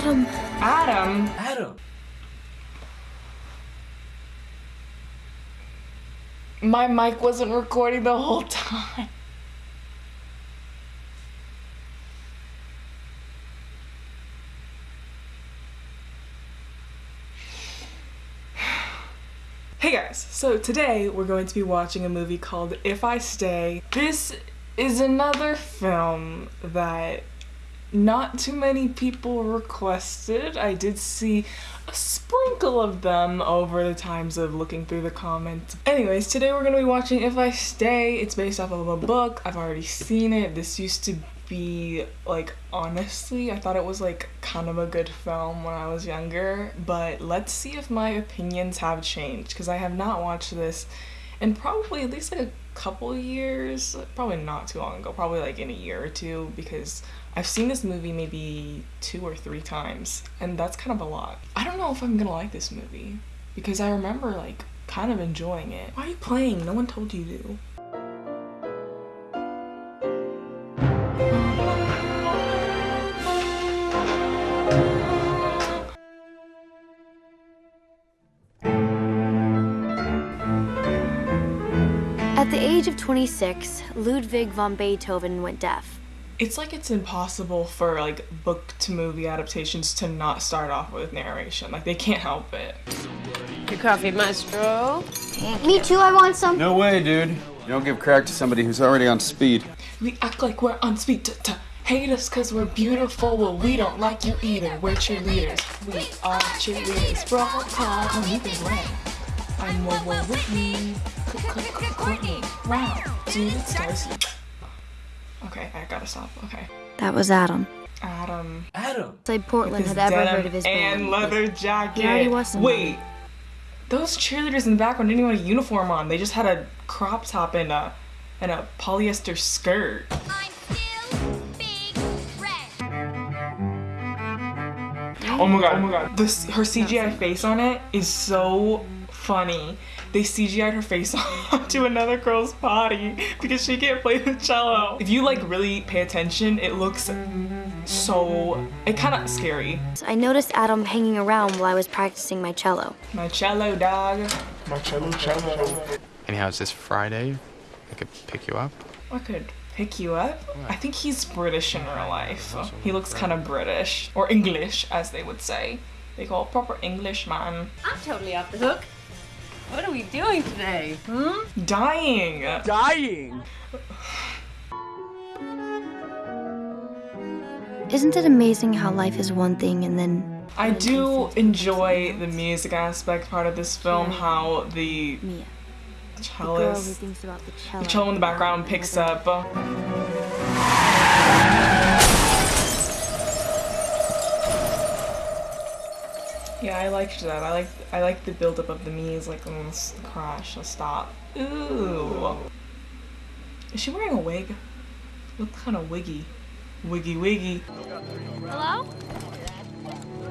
Adam. Adam? Adam. My mic wasn't recording the whole time. Hey guys, so today we're going to be watching a movie called If I Stay. This is another film that not too many people requested. I did see a sprinkle of them over the times of looking through the comments. Anyways, today we're going to be watching If I Stay. It's based off of a book. I've already seen it. This used to be like honestly I thought it was like kind of a good film when I was younger but let's see if my opinions have changed because I have not watched this in probably at least like a couple years probably not too long ago probably like in a year or two because I've seen this movie maybe two or three times and that's kind of a lot. I don't know if I'm gonna like this movie because I remember like kind of enjoying it. Why are you playing? No one told you to age of 26, Ludwig von Beethoven went deaf. it's like it's impossible for like book to movie adaptations to not start off with narration. Like they can't help it. Your coffee, maestro. Me too, I want some. No way, dude. You don't give crack to somebody who's already on speed. We act like we're on speed to, to hate us cause we're beautiful. Well, we don't like you either. We're cheerleaders. We are cheerleaders. Bro, call, come either way. I'm more well with me. Courtney. Wow. Dude, it's Darcy. Okay, I gotta stop. Okay. That was Adam. Adam. Adam. Played Portland His had ever heard of his band? and band. leather jacket. He already was somebody. Wait, those cheerleaders in the background didn't even have a uniform on. They just had a crop top and a and a polyester skirt. I'm still big red. Oh my god! Oh my god! This her CGI face on it is so funny. They CGI'd her face onto another girl's body because she can't play the cello. If you like really pay attention, it looks so it kind of scary. I noticed Adam hanging around while I was practicing my cello. My cello dog. My cello, cello. Anyhow, it's this Friday. I could pick you up. I could pick you up. I think he's British in real life. He looks kind of British or English, as they would say. They call it proper English man. I'm totally off the hook. What are we doing today? Hmm? Dying. Dying. Isn't it amazing how life is one thing and then I do enjoy the music aspect part of this film. How the Mia, the girl cellist, the cello? the cello in the background picks up. Yeah, I liked that. I like I like the buildup of the Mia's like almost crash, a stop. Ooh. Is she wearing a wig? Looks kind of wiggy. Wiggy wiggy. Hello?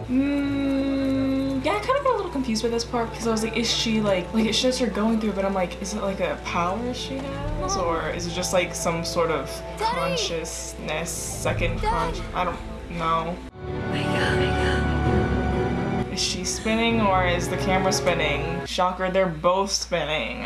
Mm, yeah, I kind of got a little confused with this part because I was like, is she like, like it shows her going through, but I'm like, is it like a power she has, or is it just like some sort of consciousness, second con? I don't know. Is she spinning or is the camera spinning? Shocker, they're both spinning.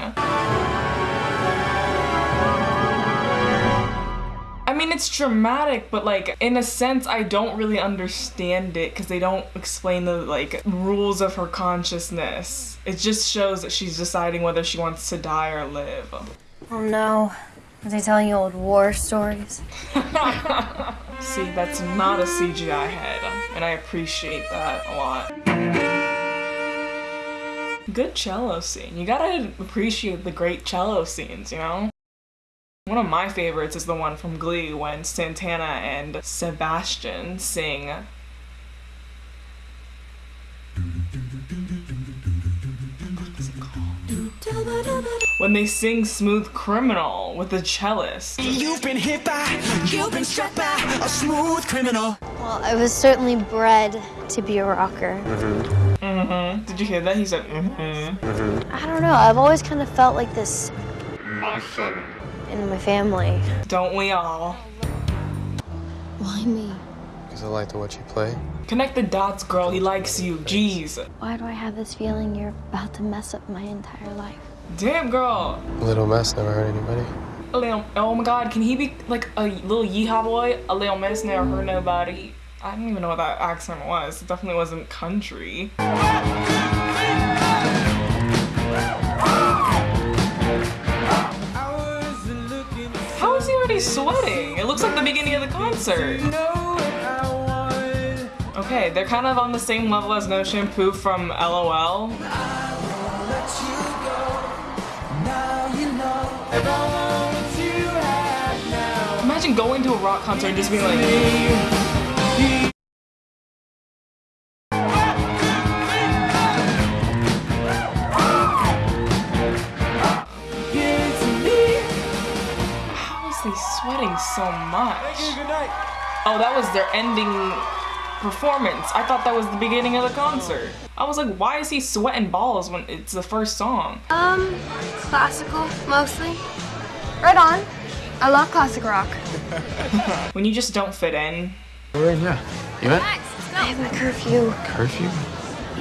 I mean, it's dramatic, but like in a sense, I don't really understand it because they don't explain the like rules of her consciousness. It just shows that she's deciding whether she wants to die or live. Oh no. Are they telling you old war stories? See, that's not a CGI head, and I appreciate that a lot. Good cello scene. You gotta appreciate the great cello scenes, you know? One of my favorites is the one from Glee when Santana and Sebastian sing. When they sing Smooth Criminal with the cellist. You've been hit by, you've been struck by a smooth criminal. Well, I was certainly bred to be a rocker. Mm-hmm. Did you hear that? He said, mm-hmm. mm-hmm. I don't know. I've always kind of felt like this in my family. Don't we all? Why me? Because I like to watch you play. Connect the dots, girl. He likes you. Jeez. Why do I have this feeling you're about to mess up my entire life? Damn, girl. A little mess never hurt anybody. A little, oh my god, can he be like a little yeehaw boy? A little mess never hurt nobody. I don't even know what that accent was. It definitely wasn't country. How is he already sweating? It looks like the beginning of the concert. Okay, they're kind of on the same level as No Shampoo from LOL. Imagine going to a rock concert and just being like, How is he sweating so much? Oh, that was their ending performance. I thought that was the beginning of the concert. I was like, why is he sweating balls when it's the first song? Um, classical, mostly. Right on. I love classic rock. When you just don't fit in. We're in, yeah. You in? I have a curfew. Curfew?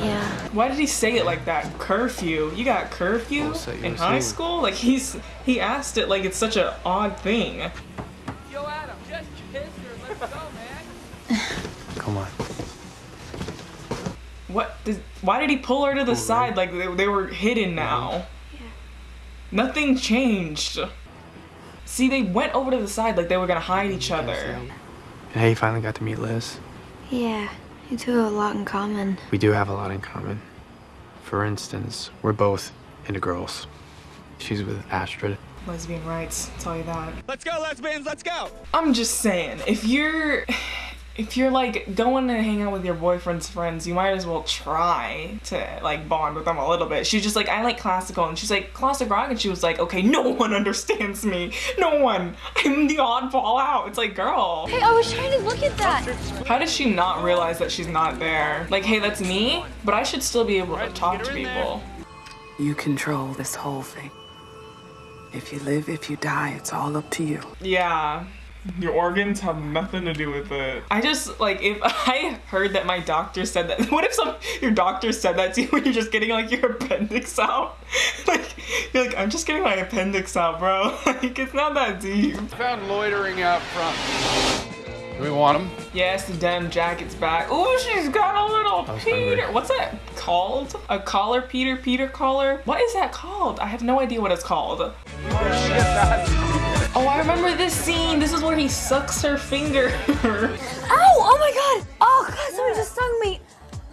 Yeah. Why did he say it like that? Curfew. You got curfew Well, so in high school? Like he's he asked it like it's such an odd thing. Come on. What? Did, why did he pull her to the side like they, they were hidden now? Nothing changed. See, they went over to the side like they were gonna hide each other. And hey, you finally got to meet Liz. Yeah, you two have a lot in common. We do have a lot in common. For instance, we're both into girls. She's with Astrid. Lesbian rights, I'll tell you that. Let's go, lesbians, let's go! I'm just saying, if you're if you're like going to hang out with your boyfriend's friends, you might as well try to like bond with them a little bit. She's just like, I like classical, and she's like, classic rock, and she was like, okay, no one understands me. No one. I'm the oddball out. It's like, girl, Hey, I was trying to look at that. how does she not realize that she's not there? Like, hey, that's me, but I should still be able to talk to people. You control this whole thing. If you live, if you die, it's all up to you. Yeah. Your organs have nothing to do with it. I just like if I heard that my doctor said that. What if some your doctor said that to you when you're just getting like your appendix out? like you're like I'm just getting my appendix out, bro. like it's not that deep. Found loitering out front. Do we want him? Yes, the denim jacket's back. Ooh, she's got a little Peter. hungry. What's that called? A collar, Peter? Peter collar? What is that called? I have no idea what it's called. Oh, I remember this scene. This is where he sucks her finger. Ow! Oh, oh my god! Oh god, someone just stung me!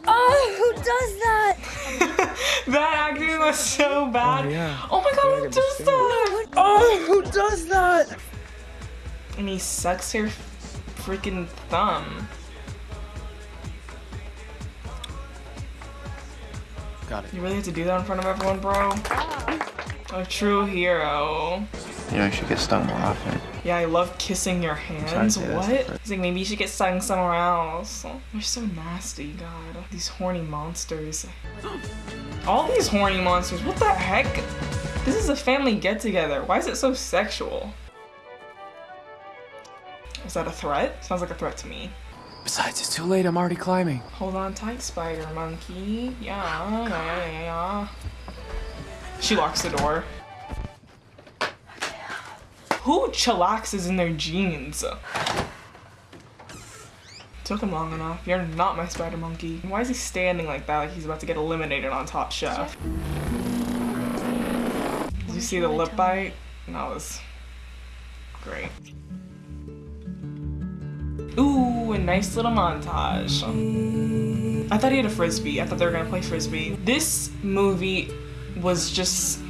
Oh, who does that? that acting was so bad. Oh, yeah. Oh my god, who does that? Oh, who does that? And he sucks her freaking thumb. Got it. You really have to do that in front of everyone, bro? A true hero. You know, you should get stung more often. Yeah, I love kissing your hands. What? yes, but- He's like, maybe you should get stung somewhere else. They're so nasty, God. These horny monsters. All these horny monsters. What the heck? This is a family get together. Why is it so sexual? Is that a threat? Sounds like a threat to me. Besides, it's too late. I'm already climbing. Hold on tight, spider monkey. Yeah, oh, yeah, yeah, yeah. She locks the door. Who chillaxes in their jeans? Took him long enough. You're not my spider monkey. Why is he standing like that like he's about to get eliminated on Top Chef? Did you see the lip bite? That was great. Ooh, a nice little montage. I thought he had a frisbee. I thought they were gonna play frisbee. This movie was just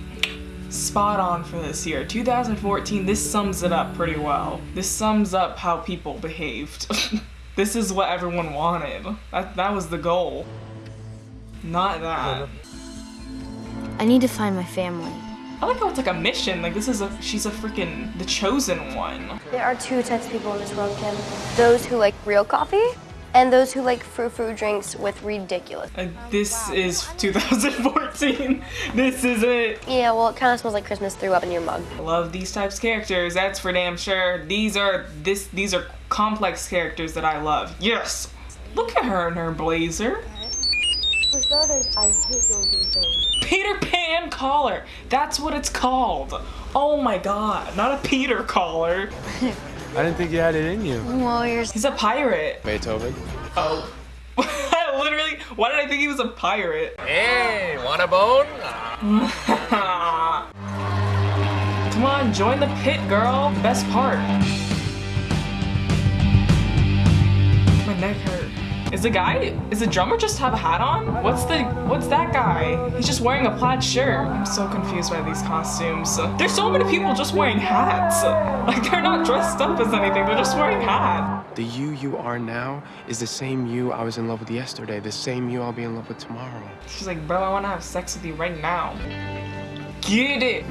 spot on for this year. 2014, this sums it up pretty well. This sums up how people behaved. this is what everyone wanted. That, that was the goal. Not that. I need to find my family. I like how it's like a mission. Like this is a she's a freaking the chosen one. There are two types of people in this world, Kim. Those who like real coffee, and those who like frou-frou drinks with ridiculous. Like this is 2014. This is it. Yeah, well, it kind of smells like Christmas threw up in your mug. Love these types of characters. That's for damn sure. These are this. These are complex characters that I love. Yes! Look at her in her blazer. For starters, I hate going to. Peter Pan collar. That's what it's called. Oh my god, not a Peter collar. I didn't think you had it in you. Warriors. He's a pirate. Beethoven. Oh. I literally, why did I think he was a pirate? Hey, want a bone? Come on, join the pit, girl. Best part. My neck hurt. Is the guy, is the drummer just have a hat on? What's the, what's that guy? He's just wearing a plaid shirt. I'm so confused by these costumes. There's so many people just wearing hats. Like they're not dressed up as anything, they're just wearing hats. The you you are now is the same you I was in love with yesterday, the same you I'll be in love with tomorrow. She's like, bro, I wanna have sex with you right now. Get it.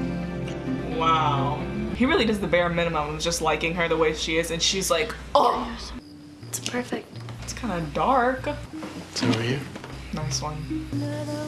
Wow. He really does the bare minimum of just liking her the way she is, and she's like, oh, It's perfect. It's kind of dark. So are you? Nice one.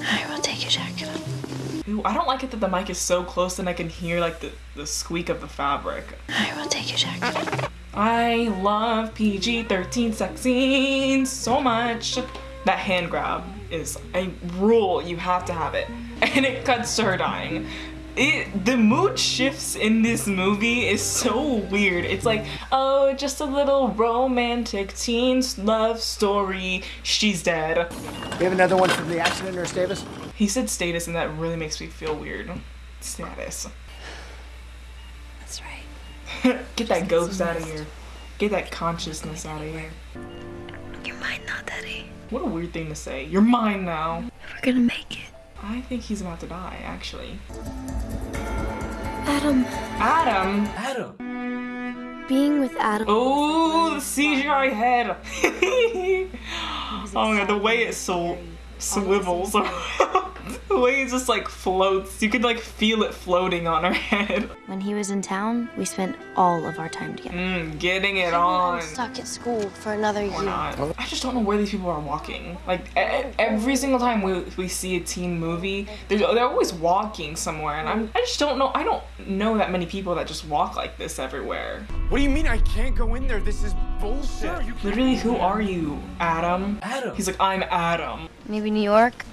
I will take your jacket off. Ooh, I don't like it that the mic is so close and I can hear like the, the squeak of the fabric. I will take your jacket off. I love PG-13 sex scenes so much. That hand grab is a rule. You have to have it. And it cuts to her dying. It, the mood shifts in this movie is so weird. It's like, oh, just a little romantic teen love story. She's dead. We have another one from the accident, Nurse Davis. He said status, and that really makes me feel weird. Status. That's right. Get that ghost out of here. Get that consciousness out of here. You're mine now, Daddy. What a weird thing to say. You're mine now. We're gonna make it. I think he's about to die, actually. Adam. Adam! Adam. Being with Adam. Oh, the CGI head! oh my god, the way it so swivels. the way it just like floats. You could like feel it floating on her head. When he was in town, we spent all of our time together. Mm, getting it on. I'm stuck at school for another Or year. not. I just don't know where these people are walking. Like e- every single time we, we see a teen movie, they're, they're always walking somewhere, and I'm, I just don't know. I don't know that many people that just walk like this everywhere. What do you mean I can't go in there? This is bullshit. Literally, who are you, Adam? Adam. He's like, I'm Adam. Maybe New York?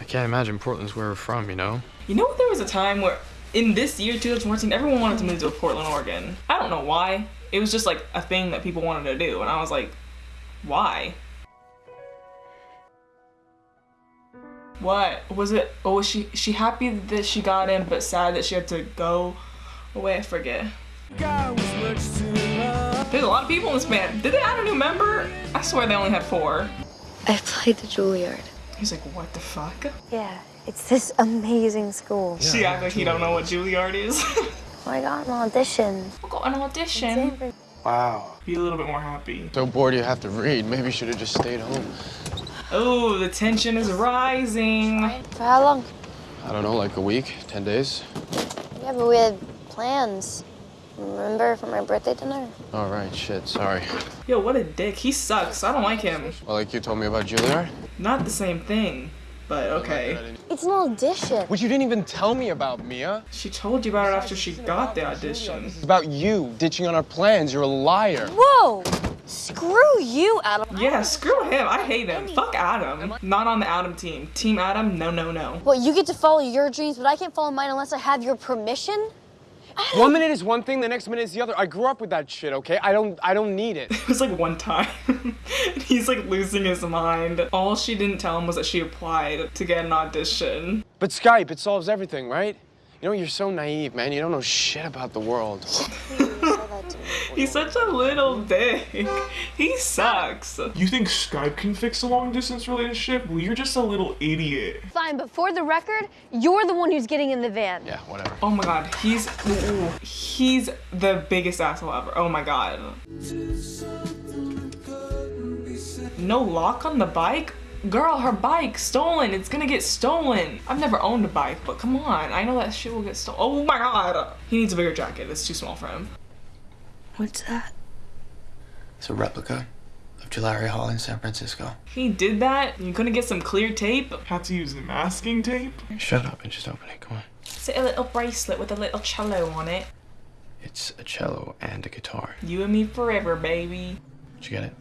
I can't imagine Portland's where we're from, you know? You know, there was a time where, in this year, 2014, everyone wanted to move to Portland, Oregon. I don't know why. It was just like a thing that people wanted to do, and I was like, why? What was it? Oh, was she she happy that she got in, but sad that she had to go away? I forget. There's a lot of people in this band. Did they add a new member? I swear they only had four. I played the Juilliard. He's like, what the fuck? Yeah, it's this amazing school. she act like he don't know what Juilliard is. Oh I got an audition. I got an audition. Wow. Be a little bit more happy. So bored you have to read. Maybe you should have just stayed home. Oh, the tension is rising. For how long? I don't know, like a week, 10 days? Yeah, but we had plans. Remember for my birthday dinner? All right, shit, sorry. Yo, what a dick. He sucks. I don't like him. Well, like you told me about Juilliard? Not the same thing, but okay. It's an audition. Which you didn't even tell me about, Mia. She told you about it after she got the audition. It's about you ditching on our plans. You're a liar. Whoa! Screw you, Adam. Yeah, screw him. I hate him. Fuck Adam. Not on the Adam team. Team Adam, no, no, no. Well, you get to follow your dreams, but I can't follow mine unless I have your permission? One minute is one thing, the next minute is the other. I grew up with that shit, okay? I don't I don't need it. It was like one time. He's like losing his mind. All she didn't tell him was that she applied to get an audition. But Skype, it solves everything, right? You know, you're so naive, man. You don't know shit about the world. He's such a little dick. He sucks. You think Skype can fix a long distance relationship? Well, you're just a little idiot. Fine, but for the record, you're the one who's getting in the van. Yeah, whatever. Oh my god, he's ooh, he's the biggest asshole ever. Oh my god. No lock on the bike? Girl, her bike stolen. It's gonna get stolen. I've never owned a bike, but come on. I know that shit will get stolen. Oh my god. He needs a bigger jacket. It's too small for him. What's that? It's a replica of Tulare Hall in San Francisco. He did that. You couldn't get some clear tape. Had to use the masking tape? Shut up and just open it. Come on. It's a little bracelet with a little cello on it. It's a cello and a guitar. You and me forever, baby. Did you get it?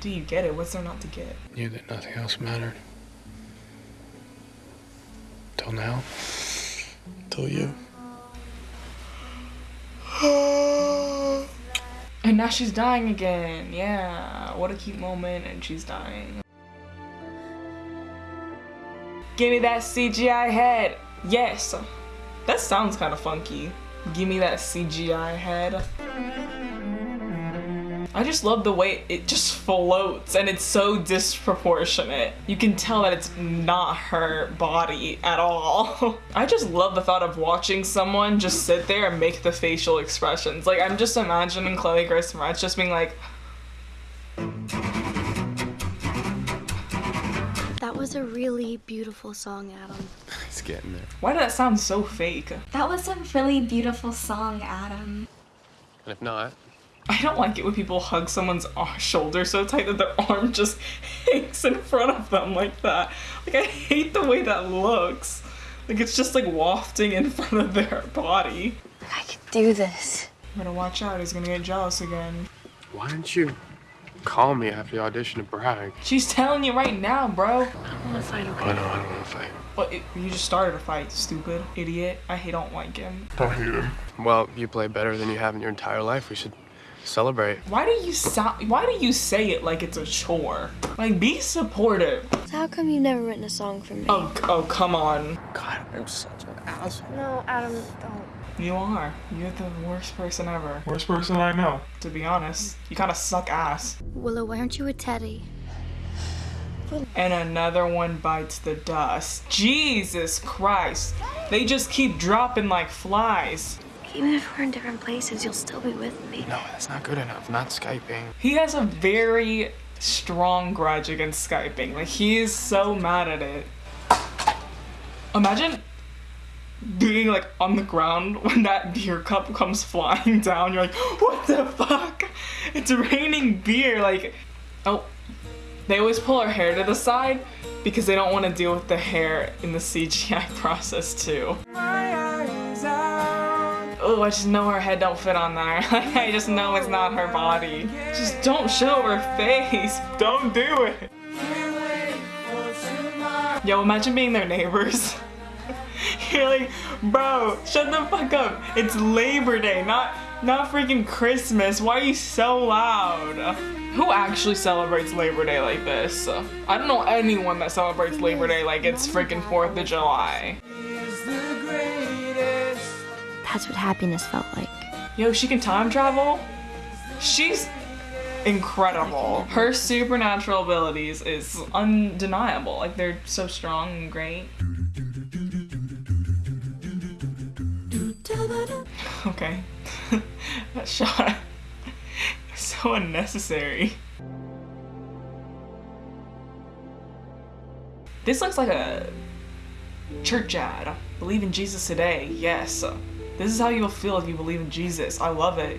Do you get it? What's there not to get? Knew that nothing else mattered. Till now. Till you. And now she's dying again. Yeah, what a cute moment, and she's dying. Give me that CGI head. Yes. That sounds kind of funky. Give me that CGI head. I just love the way it just floats and it's so disproportionate. You can tell that it's not her body at all. I just love the thought of watching someone just sit there and make the facial expressions. Like I'm just imagining Chloe Grace Moretz just being like, That was a really beautiful song, Adam. It's getting there. why did that sound so fake? That was a really beautiful song, Adam. And if not, I don't like it when people hug someone's shoulder so tight that their arm just hangs in front of them like that. Like I hate the way that looks. Like it's just like wafting in front of their body. I could do this. I'm gonna watch out, he's gonna get jealous again. why didn't you call me after the audition to brag? She's telling you right now, bro. I don't wanna fight, okay? I know, I don't want to fight. But it, you just started a fight, stupid idiot. I don't like him. I hate him. Well, you play better than you have in your entire life. We should celebrate. Why do you sound? Why do you say it like it's a chore? Like, be supportive. So how come you've never written a song for me? Oh, oh, come on. God, I'm such an asshole. No, Adam, don't. You are. You're the worst person ever. Worst person I know. To be honest, you kind of suck ass. Willow, why aren't you with Teddy? And another one bites the dust. Jesus Christ. They just keep dropping like flies. Even if we're in different places, you'll still be with me. No, that's not good enough. Not Skyping. He has a very strong grudge against Skyping. Like, he is so mad at it. Imagine being like on the ground when that beer cup comes flying down. You're like, what the fuck? It's raining beer. Like, oh. They always pull her hair to the side because they don't want to deal with the hair in the CGI process too. Oh, I just know her head don't fit on there. I just know it's not her body. Just don't show her face. Don't do it. Yo, imagine being their neighbors. You're like, bro, shut the fuck up. It's Labor Day, not not freaking Christmas. Why are you so loud? Who actually celebrates Labor Day like this? I don't know anyone that celebrates Labor Day like it's freaking 4th of July. That's what happiness felt like. Yo, she can time travel? She's incredible. Her supernatural abilities is undeniable. Like they're so strong and great. Okay. that shot so unnecessary. This looks like a church ad. Believe in Jesus today. Yes. This is how you'll feel if you believe in Jesus. I love it.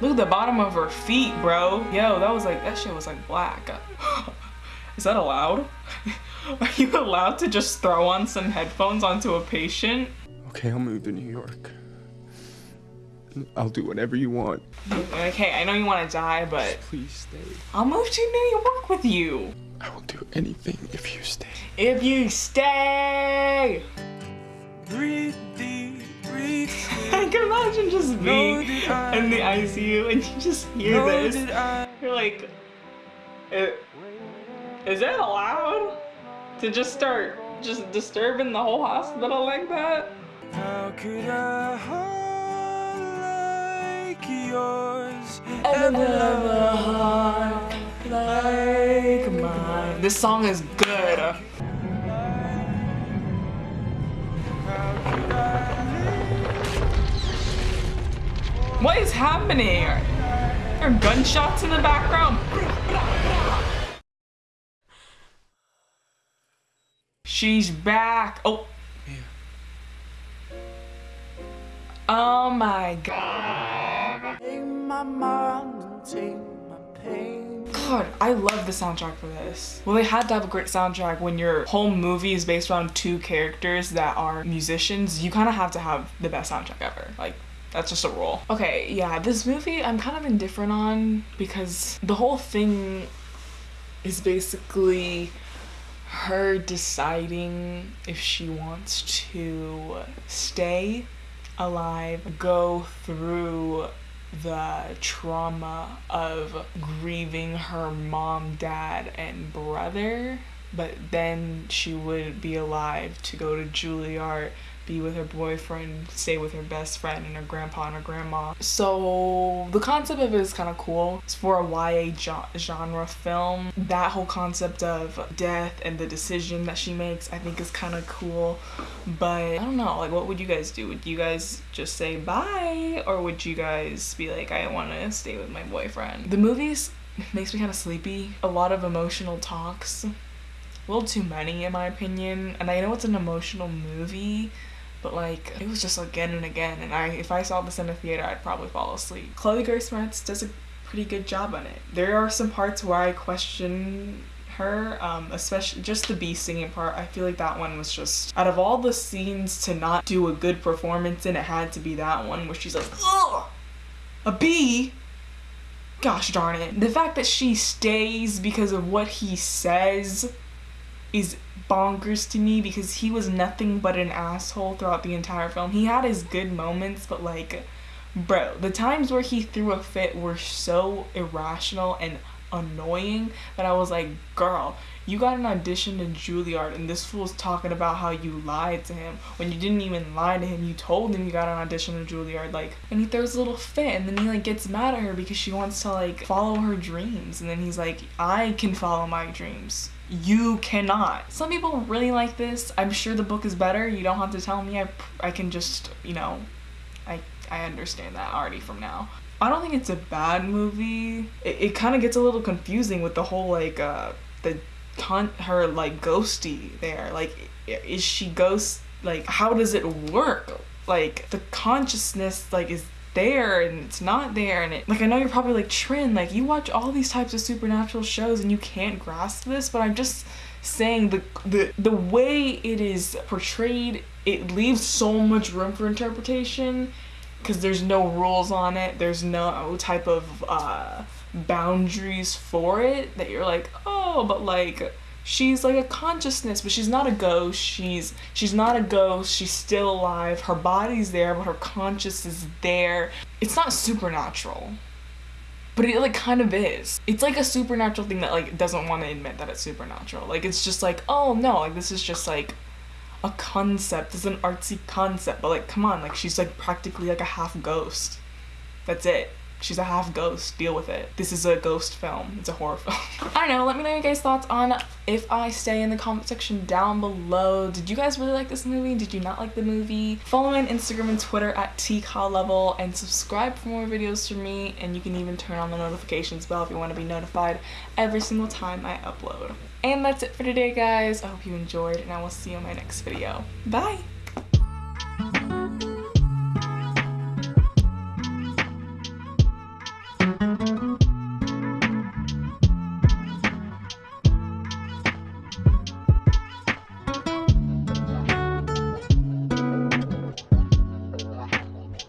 Look at the bottom of her feet, bro. Yo, that was like, that shit was like black. Is that allowed? Are you allowed to just throw on some headphones onto a patient? Okay, I'll move to New York. I'll do whatever you want. Okay, I know you want to die, but Please stay. I'll move to New York with you. I will do anything if you stay. If you stay! Breathe deep, breathe I can imagine just being in the ICU and you just hear this. You're like, "I- is that allowed? To just start just disturbing the whole hospital like that? How could a heart like yours Ever have a heart like mine? This song is good. What is happening? There are there gunshots in the background? She's back. Oh. Yeah. Oh my god. Take my mind my pain God, I love the soundtrack for this. Well, they had to have a great soundtrack when your whole movie is based around two characters that are musicians. You kind of have to have the best soundtrack ever. Like, that's just a rule. Okay, yeah, this movie I'm kind of indifferent on because the whole thing is basically her deciding if she wants to stay alive, go through the trauma of grieving her mom, dad, and brother, but then she would be alive to go to Juilliard be with her boyfriend, stay with her best friend and her grandpa and her grandma. So the concept of it is kind of cool. It's for a YA genre film. That whole concept of death and the decision that she makes, I think is kind of cool. But I don't know, like what would you guys do? Would you guys just say bye or would you guys be like, I want to stay with my boyfriend? The movies makes me kind of sleepy. A lot of emotional talks. A little too many in my opinion. And I know it's an emotional movie, but like it was just again and again and I if I saw this in a theater I'd probably fall asleep. Chloe Grace Moretz does a pretty good job on it. There are some parts where I question her, um, especially just the bee singing part. I feel like that one was just out of all the scenes to not do a good performance in, it had to be that one where she's like, ugh, a bee. Gosh darn it. The fact that she stays because of what he says is bonkers to me because he was nothing but an asshole throughout the entire film. He had his good moments, but like, bro, the times where he threw a fit were so irrational and annoying that I was like, girl, you got an audition to Juilliard and this fool's talking about how you lied to him when you didn't even lie to him. You told him you got an audition to Juilliard, like, and he throws a little fit and then he like gets mad at her because she wants to like follow her dreams and then he's like, I can follow my dreams you cannot. Some people really like this. I'm sure the book is better. You don't have to tell me. I, I can just, you know, I, I understand that already from now. I don't think it's a bad movie. It, it kind of gets a little confusing with the whole like uh the her like ghosty there. Like is she ghost like how does it work? Like the consciousness like is there and it's not there and it like I know you're probably like Trin like you watch all these types of supernatural shows and you can't grasp this but I'm just saying the the the way it is portrayed it leaves so much room for interpretation because there's no rules on it there's no type of uh boundaries for it that you're like oh but like she's like a consciousness but she's not a ghost. She's she's not a ghost. She's still alive. Her body's there but her conscious is there. It's not supernatural but it like kind of is. It's like a supernatural thing that like doesn't want to admit that it's supernatural. Like it's just like oh no like this is just like a concept. It's an artsy concept but like come on like she's like practically like a half ghost. That's it She's a half ghost. Deal with it. This is a ghost film. It's a horror film. I don't know. Let me know your guys' thoughts on If I Stay in the comment section down below. Did you guys really like this movie? Did you not like the movie? Follow me on Instagram and Twitter at level and subscribe for more videos from me. And you can even turn on the notifications bell if you want to be notified every single time I upload. And that's it for today, guys. I hope you enjoyed, and I will see you in my next video. Bye!